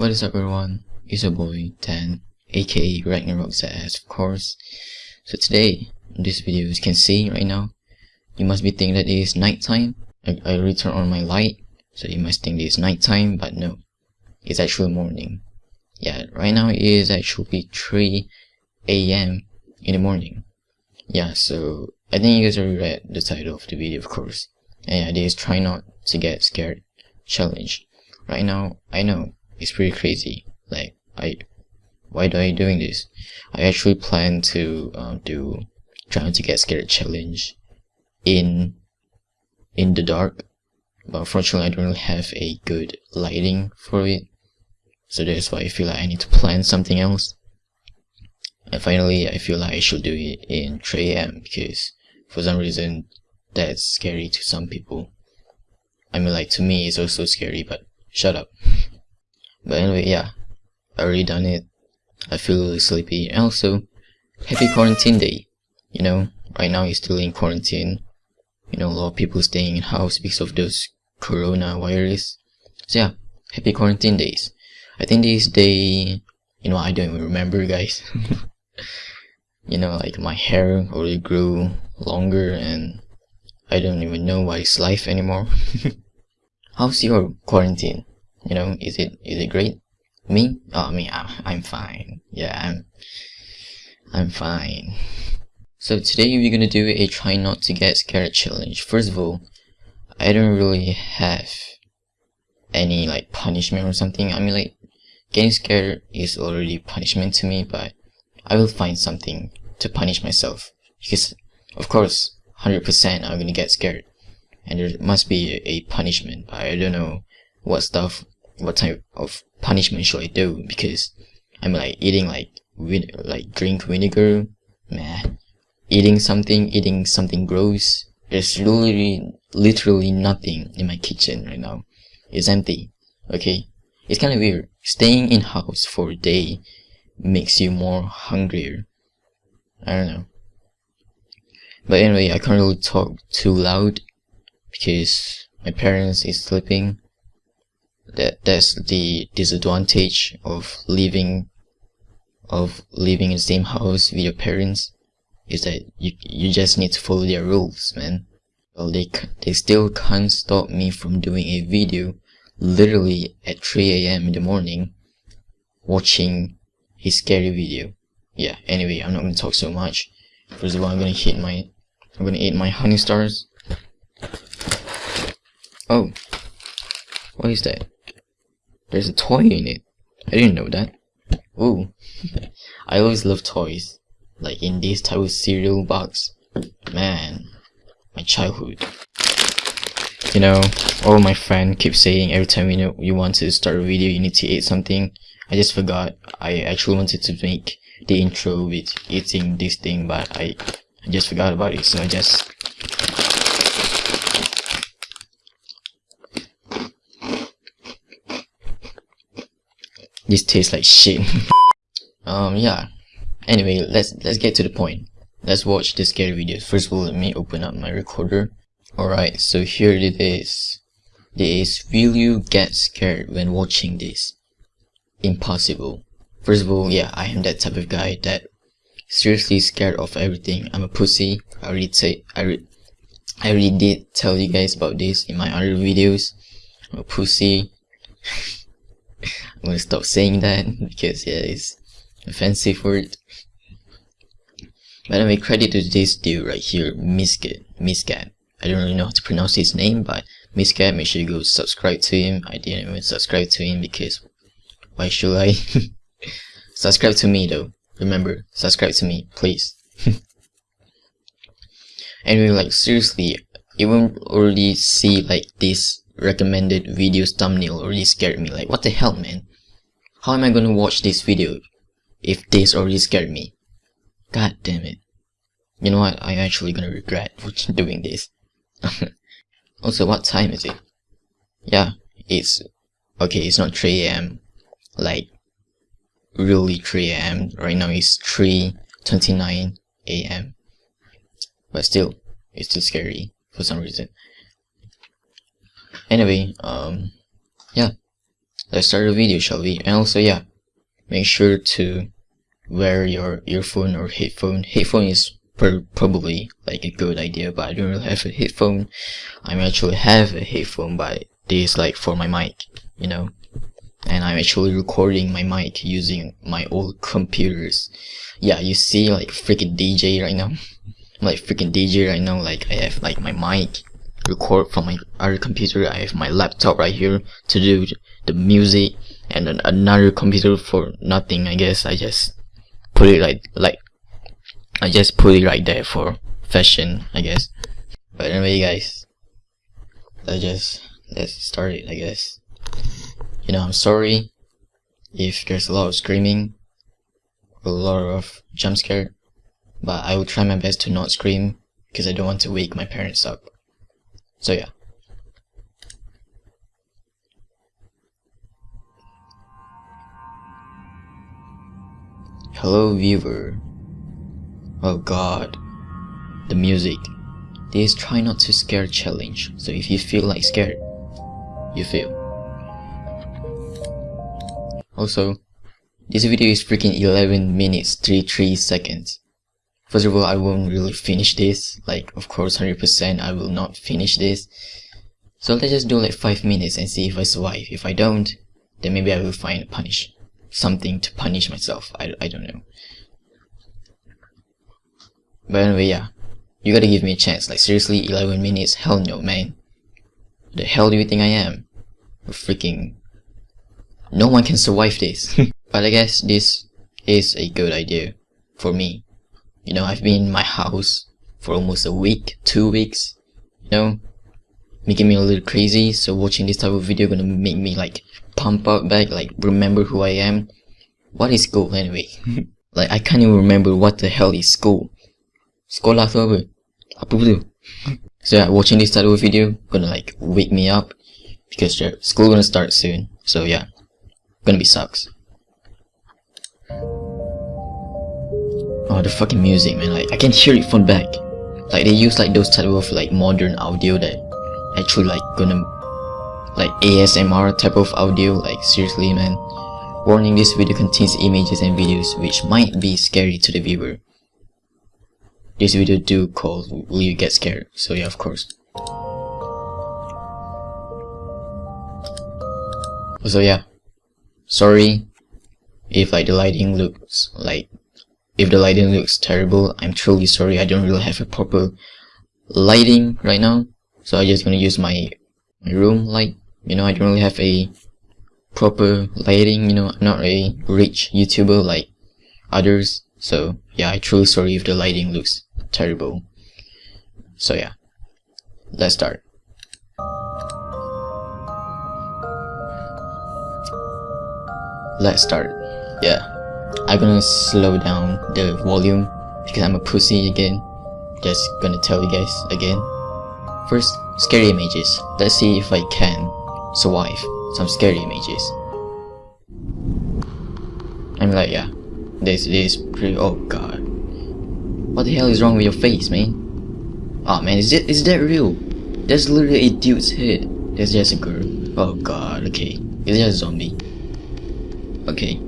What is up everyone? It's your boy Dan, aka Ragnarok ZS of course. So today, this video as you can see right now, you must be thinking that it is nighttime. I, I turned on my light, so you must think it is nighttime, but no. It's actually morning. Yeah, right now it is actually 3 a.m. in the morning. Yeah, so I think you guys already read the title of the video of course. And yeah, it is try not to get scared challenge. Right now, I know it's pretty crazy. Like, I, why do I doing this? I actually plan to um, do trying to get scared challenge in in the dark, but unfortunately, I don't really have a good lighting for it. So that's why I feel like I need to plan something else. And finally, I feel like I should do it in 3 a.m. because for some reason that's scary to some people. I mean, like to me, it's also scary, but shut up. But anyway, yeah, I already done it. I feel really sleepy. And also, happy quarantine day. You know, right now you're still in quarantine. You know, a lot of people staying in house because of those coronavirus. So yeah, happy quarantine days. I think this day, you know, I don't even remember, guys. you know, like my hair already grew longer and I don't even know what is life anymore. How's your quarantine? You know, is it is it great? Me? Oh, mean, I'm, I'm fine. Yeah, I'm I'm fine. So today we're gonna do a try not to get scared challenge. First of all, I don't really have any like punishment or something. I mean, like getting scared is already punishment to me, but I will find something to punish myself because, of course, 100% I'm gonna get scared, and there must be a punishment. But I don't know what stuff what type of punishment should I do because I'm like eating like win like drink vinegar, man. Eating something, eating something gross. There's literally literally nothing in my kitchen right now. It's empty. Okay, it's kind of weird. Staying in house for a day makes you more hungrier. I don't know. But anyway, I can't really talk too loud because my parents is sleeping that that's the disadvantage of living of living in the same house with your parents is that you you just need to follow their rules man. Well they they still can't stop me from doing a video literally at 3 a.m in the morning watching a scary video. Yeah anyway i'm not gonna talk so much. First of all i'm gonna hit my i'm gonna eat my honey stars. Oh what is that there's a toy in it. I didn't know that. Ooh. I always love toys. Like in this type of cereal box. Man. My childhood. You know, all my friend keep saying every time you know you want to start a video you need to eat something. I just forgot. I actually wanted to make the intro with eating this thing but I, I just forgot about it so I just This tastes like shit. um, yeah. Anyway, let's let's get to the point. Let's watch the scary videos. First of all, let me open up my recorder. Alright, so here it is. This will you get scared when watching this? Impossible. First of all, yeah, I am that type of guy that seriously scared of everything. I'm a pussy. I already say I re I already did tell you guys about this in my other videos. I'm a pussy. I'm gonna stop saying that because yeah, it's offensive word. But anyway, credit to this dude right here, Miscat. Miscat. I don't really know how to pronounce his name, but Miscat, make sure you go subscribe to him. I didn't even subscribe to him because why should I? subscribe to me though. Remember, subscribe to me, please. anyway, like seriously, even already see like this recommended videos thumbnail already scared me. Like, what the hell, man? How am I gonna watch this video if this already scared me? God damn it. You know what? I'm actually gonna regret doing this. also, what time is it? Yeah, it's... Okay, it's not 3 a.m. Like, really 3 a.m. Right now it's 3.29 a.m. But still, it's still scary for some reason. Anyway, um, yeah, let's start the video, shall we? And also, yeah, make sure to wear your earphone or headphone. Headphone is probably like a good idea, but I don't really have a headphone. I actually have a headphone, but this like for my mic, you know. And I'm actually recording my mic using my old computers. Yeah, you see like freaking DJ right now. like freaking DJ right now. Like I have like my mic record from my other computer. I have my laptop right here to do the music, and then another computer for nothing. I guess I just put it like like I just put it right there for fashion, I guess. But anyway, guys, let's just let's start it. I guess. You know, I'm sorry if there's a lot of screaming, a lot of jump scare, but I will try my best to not scream because I don't want to wake my parents up. So yeah. Hello viewer, Oh god. The music. This try not to scare challenge, so if you feel like scared, you fail. Also, this video is freaking 11 minutes 33 seconds. First of all, I won't really finish this, like of course 100% I will not finish this. So let's just do like 5 minutes and see if I survive. If I don't, then maybe I will find a punish. Something to punish myself, I, I don't know. But anyway, yeah. You gotta give me a chance. Like, seriously, 11 minutes? Hell no, man. The hell do you think I am? A freaking... No one can survive this. but I guess this is a good idea for me. You know, I've been in my house for almost a week, two weeks, you know, making me a little crazy. So watching this type of video gonna make me like pump up back, like remember who I am. What is school anyway? like I can't even remember what the hell is school. Sekolah tu apa? Apa tu? So yeah, watching this type of video gonna like wake me up because school gonna start soon. So yeah, gonna be sucks. Oh, the fucking music, man! Like I can hear it from back. Like they use like those type of like modern audio that actually like gonna like ASMR type of audio. Like seriously, man. Warning: This video contains images and videos which might be scary to the viewer. This video do call will you get scared? So yeah of course. So yeah. Sorry if like the lighting looks like if the lighting looks terrible. I'm truly sorry. I don't really have a proper lighting right now. So I'm just gonna use my my room light you know I don't really have a proper lighting you know I'm not a rich youtuber like others so yeah I truly sorry if the lighting looks terrible. So yeah, let's start. Let's start. Yeah, I'm gonna slow down the volume because I'm a pussy again. Just gonna tell you guys again. First, scary images. Let's see if I can survive some scary images. I'm like, yeah, this is pretty. Oh god. What the hell is wrong with your face, man? Oh man, is it is that real? That's literally a dude's head. That's just a girl. Oh god, okay. It's just a zombie. Okay.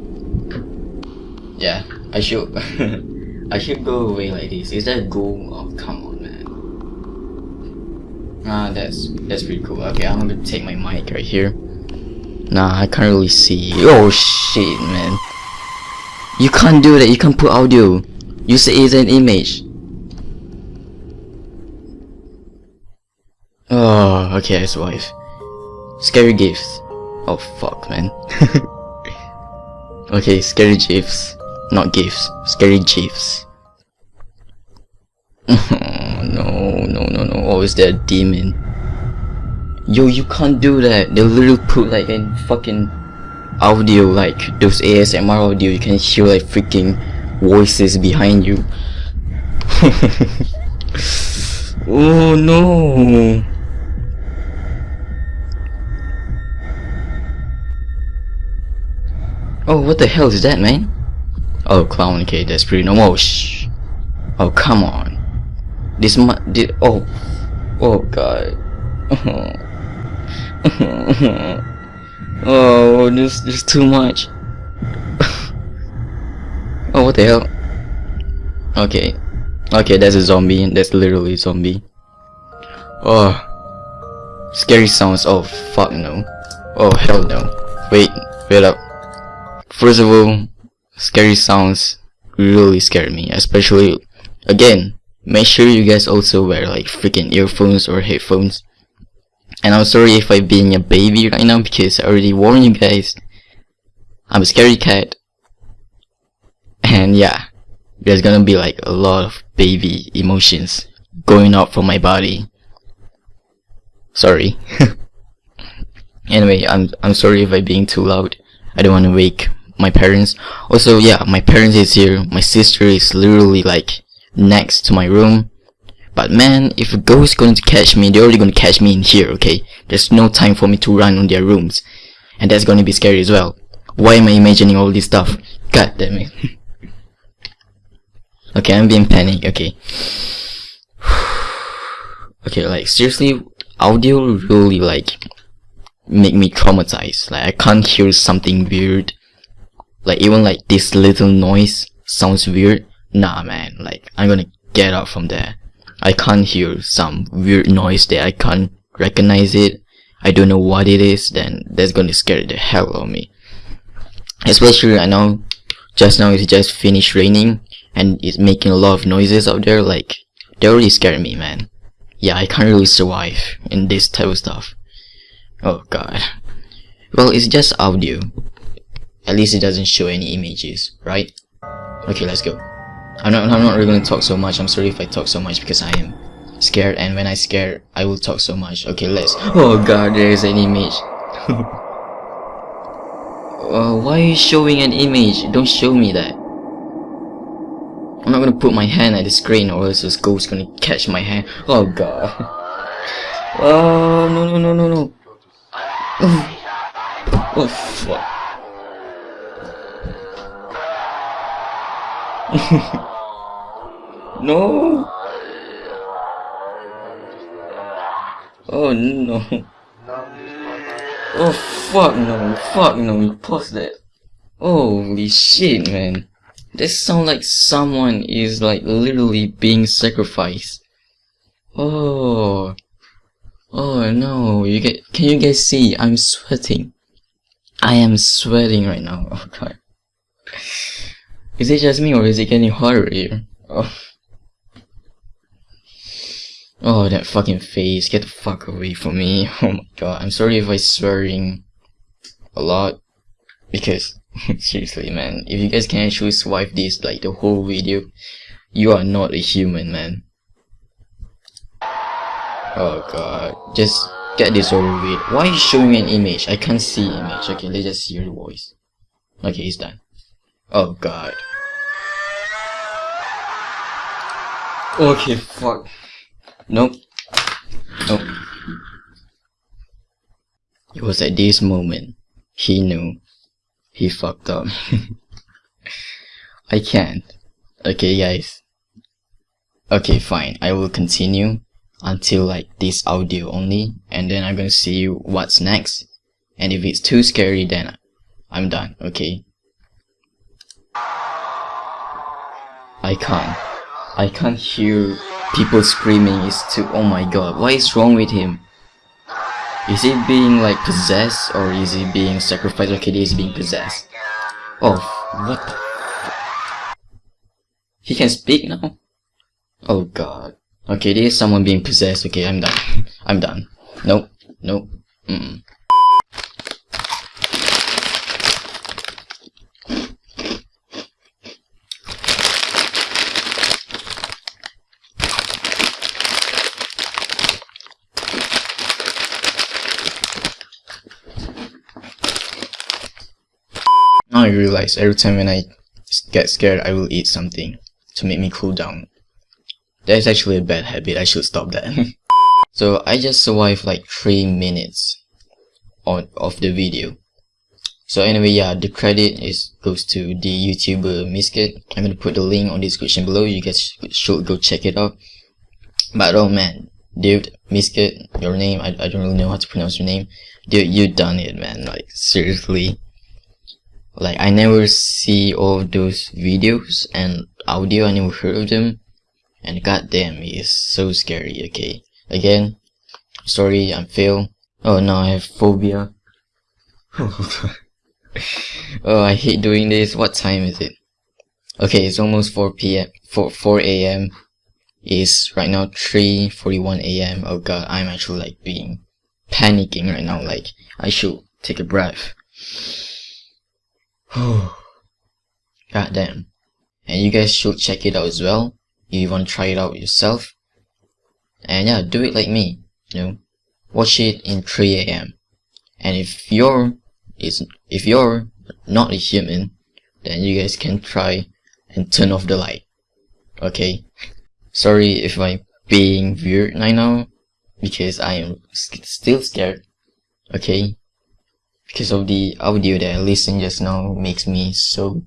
Yeah, I should I should go away like this. Is that gold? Oh come Ah that's that's pretty cool. Okay, I'm gonna take my mic right here. Nah, I can't really see. Oh shit man. You can't do that, you can't put audio. Use it as an image. Oh, okay, his wife. Scary gifts. Oh fuck, man. okay, scary gifs. Not gifts. Scary gifs. No, no, no, no. Oh, is that a demon? Yo, you can't do that. They literally put like in fucking audio, like those ASMR audio. You can hear like freaking voices behind you. oh no! Oh, what the hell is that, man? Oh, clown, okay, that's pretty normal. Shh. Oh, come on. This mu- did- oh. Oh, God. Oh, there's, there's too much. oh, what the hell? Okay. Okay, that's a zombie. That's literally a zombie. Oh. Scary sounds. Oh, fuck no. Oh, hell no. Wait, wait up. First of all, scary sounds really scare me. Especially, again, make sure you guys also wear like freaking earphones or headphones. And I'm sorry if I'm being a baby right now because I already warned you guys. I'm a scary cat. And yeah, there's gonna be like a lot of baby emotions going out from my body. Sorry. anyway, I'm I'm sorry if I'm being too loud. I don't want to wake my parents. Also, yeah, my parents is here. My sister is literally like next to my room. But man, if a ghost is going to catch me, they're already going to catch me in here, okay? There's no time for me to run on their rooms. And that's going to be scary as well. Why am I imagining all this stuff? God damn it. okay, I'm being panicked, okay. okay, like, seriously, audio really, like, make me traumatized. Like, I can't hear something weird. Like, even, like, this little noise sounds weird. Nah, man, like, I'm gonna get out from there. I can't hear some weird noise that I can't recognize it. I don't know what it is, then that's gonna scare the hell out of me. Especially I know just now it's just finished raining and it's making a lot of noises out there like they really scare me man. Yeah, I can't really survive in this type of stuff. Oh god. Well, it's just audio. At least it doesn't show any images, right? Okay, let's go. I'm not, I'm not really going to talk so much. I'm sorry if I talk so much because I am scared and when I scared, I will talk so much. Okay, let's. Oh god, there is an image. uh, why are you showing an image? Don't show me that. I'm not gonna put my hand at the screen or else this ghost gonna catch my hand. Oh god. Oh no no no no no. Oh, oh fuck. no. Oh no. Oh fuck no, fuck no, pause that. Holy shit man. That sound like someone is like literally being sacrificed. Oh. Oh no, you get can you guys see I'm sweating. I am sweating right now. Oh god. Is it just me or is it getting hotter here? Oh. Oh, that fucking face. Get the fuck away from me. Oh my god. I'm sorry if I'm swearing a lot. Because, seriously, man. If you guys can actually swipe this, like, the whole video, you are not a human, man. Oh god. Just get this over with. Why are you showing me an image? I can't see image. Okay, let's just hear the voice. Okay, it's done. Oh god. Okay, fuck. Nope. Nope. It was at this moment he knew he fucked up. I can't. Okay, guys. Okay, fine. I will continue until like this audio only, and then I'm gonna see what's next. And if it's too scary, then I'm done. Okay. I can't. I can't hear people screaming. It's too. Oh my god, what is wrong with him? Is he being like possessed or is he being sacrificed? Okay, he's being possessed. Oh, what the He can speak now? Oh god. Okay, there's someone being possessed. Okay, I'm done. I'm done. Nope. Nope. Mm, -mm. I realize every time when I get scared, I will eat something to make me cool down. That is actually a bad habit, I should stop that. so I just survived like 3 minutes on, of the video. So anyway, yeah, the credit is goes to the YouTuber Misket. I'm gonna put the link on the description below, you guys should go check it out. But oh man, dude, Miskit, your name, I, I don't really know how to pronounce your name. Dude, you done it, man. Like, seriously. Like, I never see all those videos and audio, I never heard of them. And goddamn, it is so scary, okay. Again, sorry, I'm Phil. Oh, now I have phobia. oh, I hate doing this. What time is it? Okay, it's almost 4 p.m. 4, 4 a.m. is right now 3.41 a.m. Oh god, I'm actually like being panicking right now. Like, I should take a breath. god damn. And you guys should check it out as well. If you want to try it out yourself. And yeah, do it like me. You know, watch it in 3 a.m. And if you're is if you're not a human, then you guys can try and turn off the light. Okay? Sorry if I'm being weird right now, because I am still scared. Okay? Because of the audio that I listened just now makes me so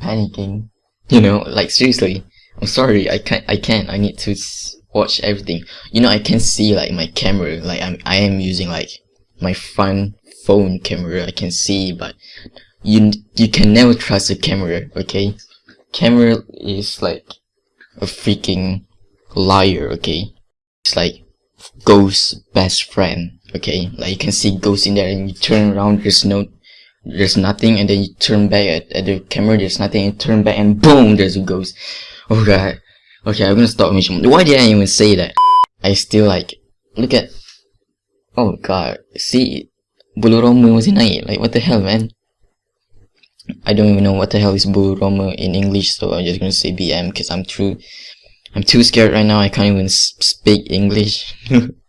panicking. You know, like seriously. I'm sorry, I can't, I can't, I need to watch everything. You know, I can see like my camera, like I'm, I am using like my front phone camera, I can see, but you, you can never trust a camera, okay? Camera is like a freaking liar, okay? It's like ghost best friend, okay? Like you can see ghosts in there and you turn around, there's no, there's nothing and then you turn back at, at the camera, there's nothing and turn back and boom, there's a ghost. Oh god. Okay, I'm gonna stop mentioning. Why did I even say that? I still like, look at, oh god, see, bulu roma masih naik, like what the hell man? I don't even know what the hell is bulu roma in English, so I'm just gonna say BM because I'm too, I'm too scared right now, I can't even speak English.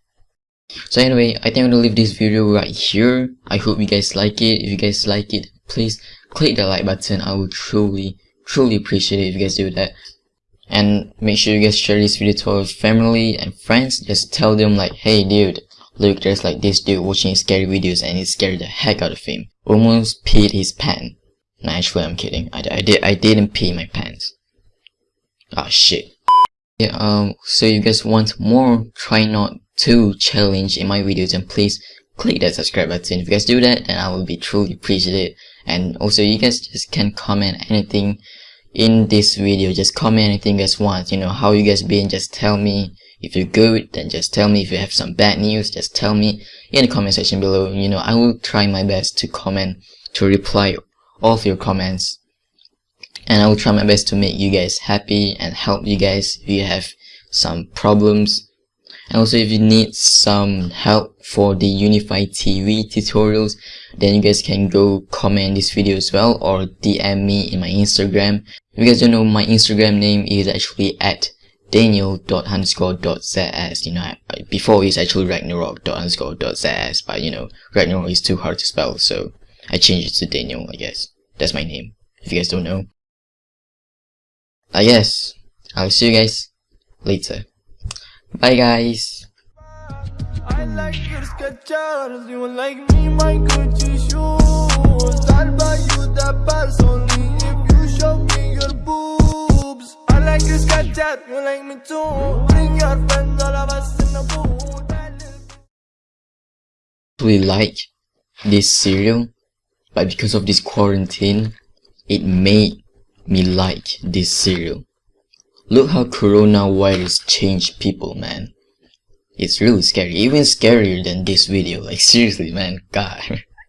so anyway, I think I'm gonna leave this video right here. I hope you guys like it. If you guys like it, please click the like button. I would truly, truly appreciate it if you guys do that. And make sure you guys share this video to your family and friends. Just tell them like hey dude look there's like this dude watching scary videos and it scared the heck out of him. Almost peed his pants. No actually i'm kidding. I, I did i didn't pee my pants. Oh shit. Yeah um so you guys want more? Try not to challenge in my videos and please click that subscribe button. If you guys do that then i will be truly appreciative. And also you guys just can comment anything in this video. Just comment anything you guys want. You know how you guys been? Just tell me. If you're good then just tell me. If you have some bad news just tell me in the comment section below. You know i will try my best to comment to reply all of your comments. And i will try my best to make you guys happy and help you guys if you have some problems and also if you need some help for the UniFi TV tutorials then you guys can go comment this video as well or DM me in my Instagram. If you guys don't know my Instagram name is actually at daniel.underscore.zs you know before it's actually ragnarok.underscore.zs but you know ragnarok is too hard to spell so I changed it to daniel I guess. That's my name if you guys don't know. Ah, I guess I'll see you guys later Bye guys. I like your Skechers, you like me my Gucci shoes. I'll buy you the purse only if you show me your boobs. I like your Skechers, you like me too. Bring your friends, all of us in the booth. We like this cereal but because of this quarantine it made me like this cereal Look how coronavirus changed people, man. It's really scary, even scarier than this video, like seriously, man, god.